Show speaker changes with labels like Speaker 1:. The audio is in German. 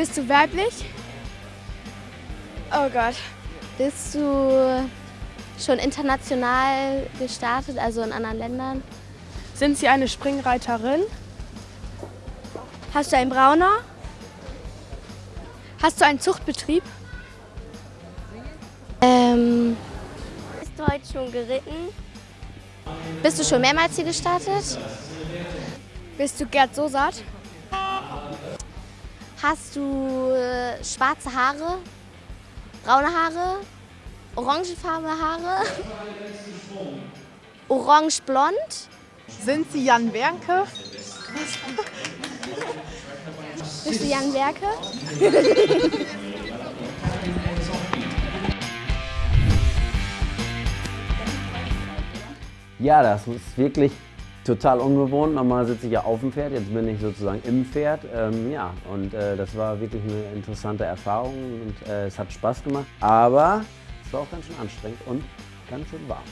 Speaker 1: Bist du weiblich? Oh Gott.
Speaker 2: Bist du schon international gestartet, also in anderen Ländern?
Speaker 1: Sind Sie eine Springreiterin? Hast du einen Brauner? Hast du einen Zuchtbetrieb?
Speaker 2: Ähm, bist du heute schon geritten? Bist du schon mehrmals hier gestartet?
Speaker 1: Bist du Gerd Sosat?
Speaker 2: Hast du äh, schwarze Haare, braune Haare, orangefarbene Haare, orange-blond?
Speaker 3: Sind Sie Jan Wernke?
Speaker 2: Bist du Jan Werke?
Speaker 4: Ja, das ist wirklich total ungewohnt. Normal sitze ich ja auf dem Pferd, jetzt bin ich sozusagen im Pferd. Ähm, ja, und äh, das war wirklich eine interessante Erfahrung und äh, es hat Spaß gemacht. Aber es war auch ganz schön anstrengend und ganz schön warm.